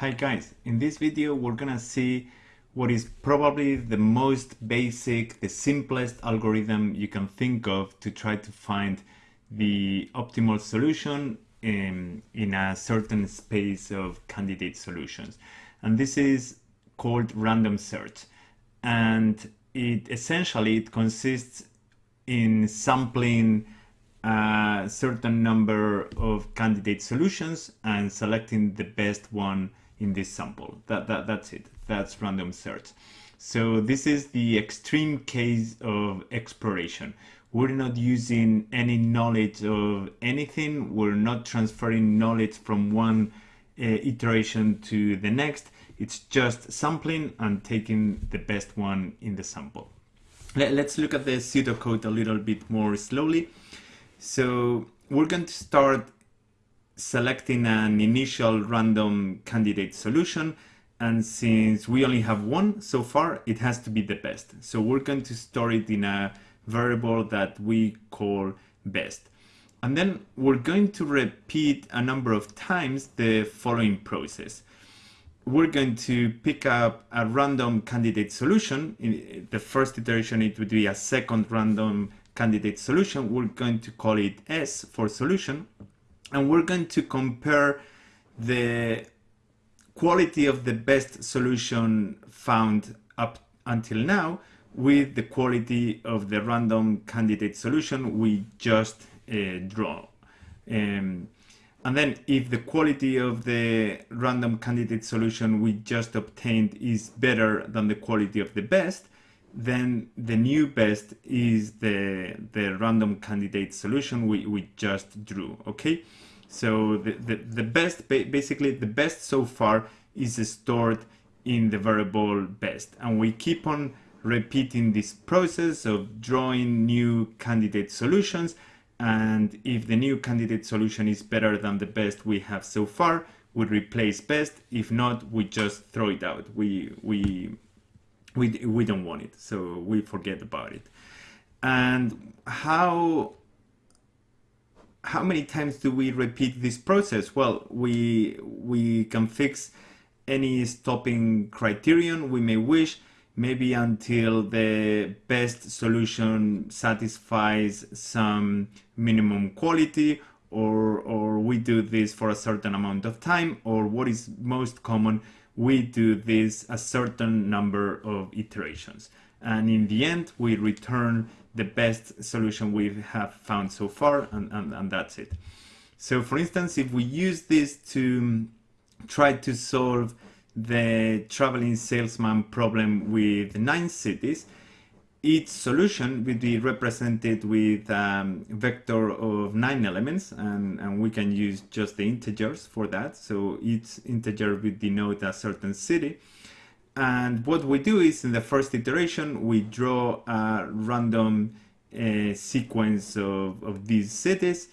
Hi guys, in this video we're gonna see what is probably the most basic, the simplest algorithm you can think of to try to find the optimal solution in, in a certain space of candidate solutions. And this is called random search. And it essentially it consists in sampling a certain number of candidate solutions and selecting the best one in this sample. That, that, that's it. That's random search. So this is the extreme case of exploration. We're not using any knowledge of anything. We're not transferring knowledge from one uh, iteration to the next. It's just sampling and taking the best one in the sample. Let, let's look at the pseudocode a little bit more slowly. So we're going to start selecting an initial random candidate solution and since we only have one so far it has to be the best. So we're going to store it in a variable that we call best. And then we're going to repeat a number of times the following process. We're going to pick up a random candidate solution. In the first iteration it would be a second random candidate solution. We're going to call it s for solution and we're going to compare the quality of the best solution found up until now with the quality of the random candidate solution we just uh, draw. Um, and then if the quality of the random candidate solution we just obtained is better than the quality of the best, then the new best is the, the random candidate solution we, we just drew, okay? So the, the, the best, basically the best so far is stored in the variable best. And we keep on repeating this process of drawing new candidate solutions. And if the new candidate solution is better than the best we have so far, we replace best. If not, we just throw it out. We, we, we, we don't want it, so we forget about it. And how how many times do we repeat this process? Well, we, we can fix any stopping criterion we may wish, maybe until the best solution satisfies some minimum quality or, or we do this for a certain amount of time or what is most common, we do this a certain number of iterations. And in the end, we return the best solution we have found so far, and, and, and that's it. So for instance, if we use this to try to solve the traveling salesman problem with nine cities, each solution will be represented with a um, vector of nine elements and, and we can use just the integers for that. So each integer will denote a certain city. And what we do is in the first iteration, we draw a random uh, sequence of, of these cities.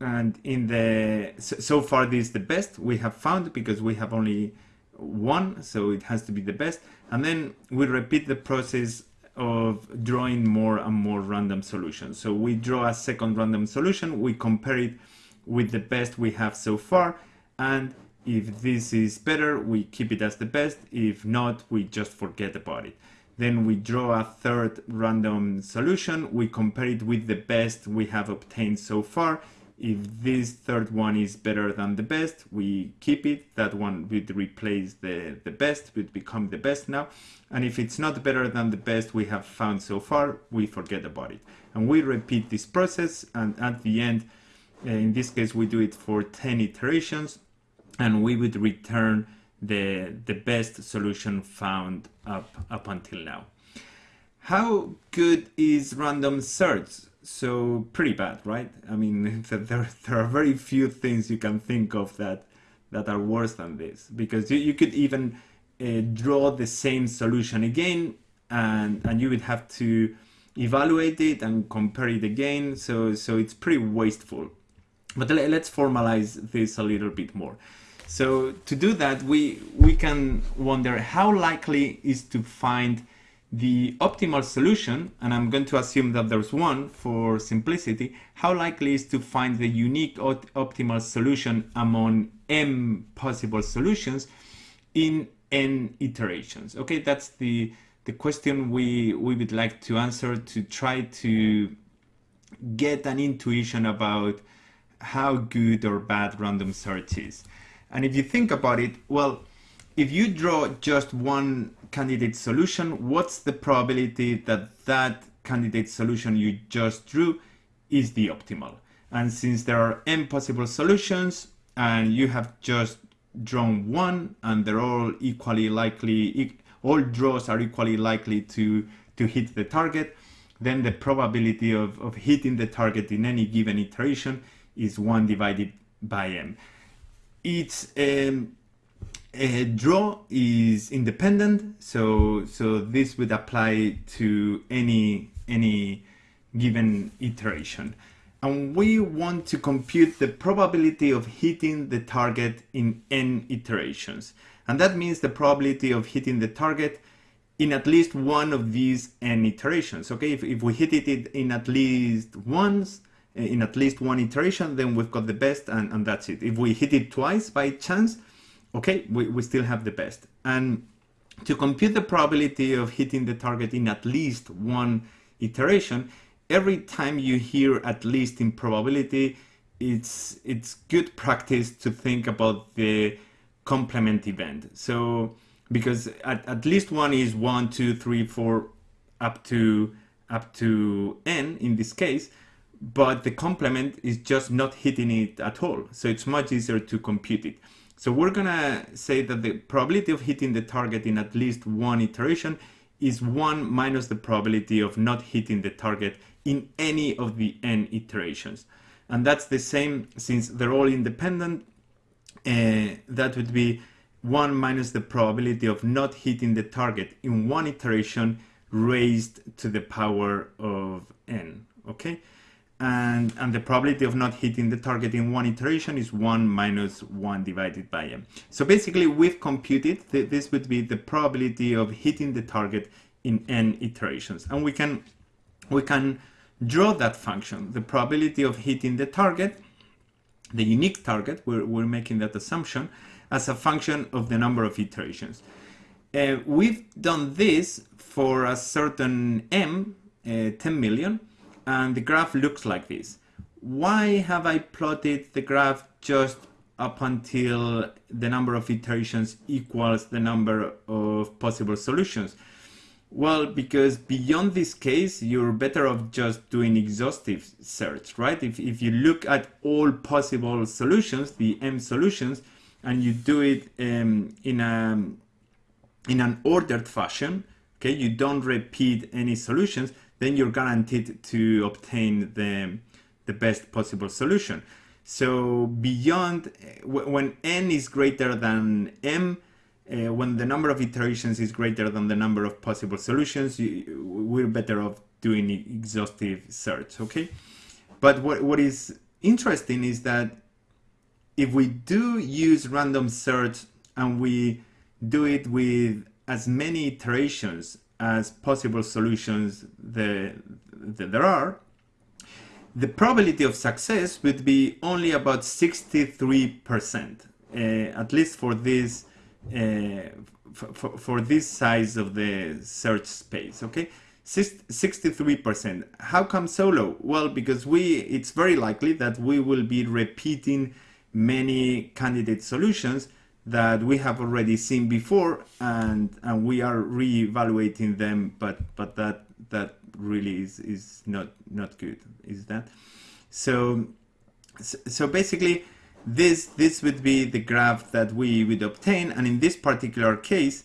And in the so, so far, this is the best we have found because we have only one, so it has to be the best. And then we repeat the process of drawing more and more random solutions. So we draw a second random solution, we compare it with the best we have so far, and if this is better, we keep it as the best. If not, we just forget about it. Then we draw a third random solution. We compare it with the best we have obtained so far. If this third one is better than the best, we keep it. That one would replace the, the best, would become the best now. And if it's not better than the best we have found so far, we forget about it. And we repeat this process. And at the end, eh, in this case, we do it for 10 iterations and we would return the, the best solution found up, up until now. How good is random search? So pretty bad, right? I mean, there, there are very few things you can think of that, that are worse than this because you, you could even uh, draw the same solution again and, and you would have to evaluate it and compare it again. So, so it's pretty wasteful. But let's formalize this a little bit more. So to do that, we, we can wonder how likely is to find the optimal solution, and I'm going to assume that there's one for simplicity, how likely is to find the unique optimal solution among m possible solutions in n iterations? Okay, that's the the question we we would like to answer to try to get an intuition about how good or bad random search is. And if you think about it, well, if you draw just one candidate solution, what's the probability that that candidate solution you just drew is the optimal? And since there are n possible solutions and you have just drawn one and they're all equally likely, all draws are equally likely to, to hit the target, then the probability of, of hitting the target in any given iteration is 1 divided by m. It's um, draw is independent, so so this would apply to any any given iteration. And we want to compute the probability of hitting the target in n iterations. And that means the probability of hitting the target in at least one of these n iterations. Okay, if, if we hit it in at least once, eh, in at least one iteration, then we've got the best and, and that's it. If we hit it twice by chance, okay, we, we still have the best. And to compute the probability of hitting the target in at least one iteration, every time you hear at least in probability, it's, it's good practice to think about the complement event. So because at, at least one is one, two, three, four, up to up to n in this case, but the complement is just not hitting it at all. So it's much easier to compute it. So we're gonna say that the probability of hitting the target in at least one iteration is one minus the probability of not hitting the target in any of the n iterations. And that's the same since they're all independent, uh, that would be 1 minus the probability of not hitting the target in one iteration raised to the power of n, okay? And, and the probability of not hitting the target in one iteration is 1 minus 1 divided by m. So basically we've computed, th this would be the probability of hitting the target in n iterations. And we can, we can draw that function, the probability of hitting the target, the unique target, we're, we're making that assumption, as a function of the number of iterations. Uh, we've done this for a certain m, uh, 10 million, and the graph looks like this. Why have I plotted the graph just up until the number of iterations equals the number of possible solutions? Well, because beyond this case, you're better off just doing exhaustive search, right? If, if you look at all possible solutions, the M solutions, and you do it um, in a in an ordered fashion okay you don't repeat any solutions then you're guaranteed to obtain the the best possible solution. So beyond when n is greater than m uh, when the number of iterations is greater than the number of possible solutions you, we're better off doing exhaustive search okay? But what, what is interesting is that if we do use random search and we do it with as many iterations as possible solutions there, there are, the probability of success would be only about 63%, uh, at least for this uh, for, for this size of the search space, okay? 63%. How come so low? Well, because we, it's very likely that we will be repeating many candidate solutions that we have already seen before and and we are re-evaluating them but but that that really is is not not good is that? So so basically this this would be the graph that we would obtain and in this particular case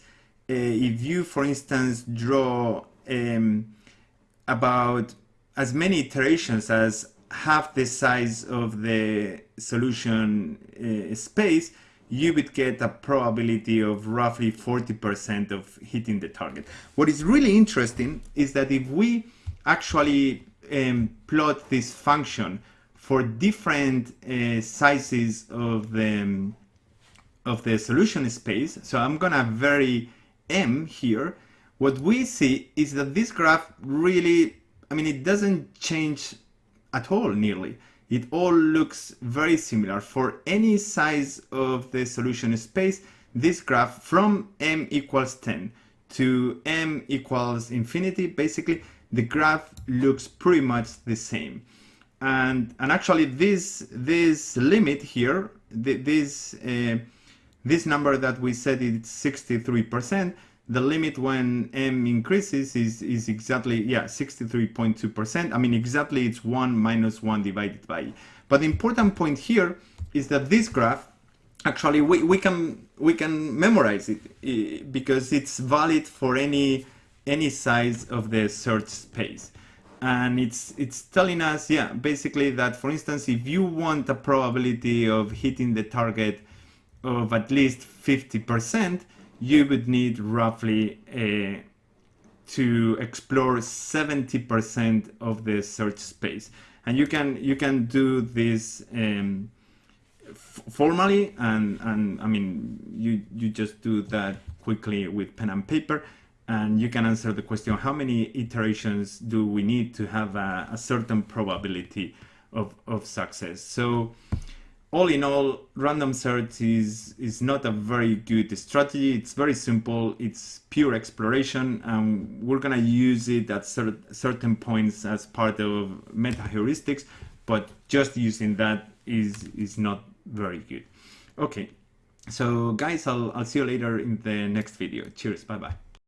uh, if you for instance draw um, about as many iterations as half the size of the solution uh, space, you would get a probability of roughly 40% of hitting the target. What is really interesting is that if we actually um, plot this function for different uh, sizes of the, um, of the solution space, so I'm gonna vary m here, what we see is that this graph really, I mean, it doesn't change at all nearly. It all looks very similar. For any size of the solution space, this graph from m equals 10 to m equals infinity, basically the graph looks pretty much the same. And, and actually this, this limit here, this, uh, this number that we said is 63%, the limit when m increases is, is exactly, yeah, 63.2%. I mean, exactly it's 1 minus 1 divided by. But the important point here is that this graph, actually, we, we, can, we can memorize it because it's valid for any, any size of the search space. And it's, it's telling us, yeah, basically that, for instance, if you want a probability of hitting the target of at least 50%, you would need roughly uh, to explore 70% of the search space. And you can you can do this um, formally, and and I mean you you just do that quickly with pen and paper, and you can answer the question: How many iterations do we need to have a, a certain probability of of success? So all in all, random search is, is not a very good strategy. It's very simple. It's pure exploration and we're gonna use it at cer certain points as part of meta heuristics, but just using that is, is not very good. Okay, so guys, I'll, I'll see you later in the next video. Cheers, bye-bye.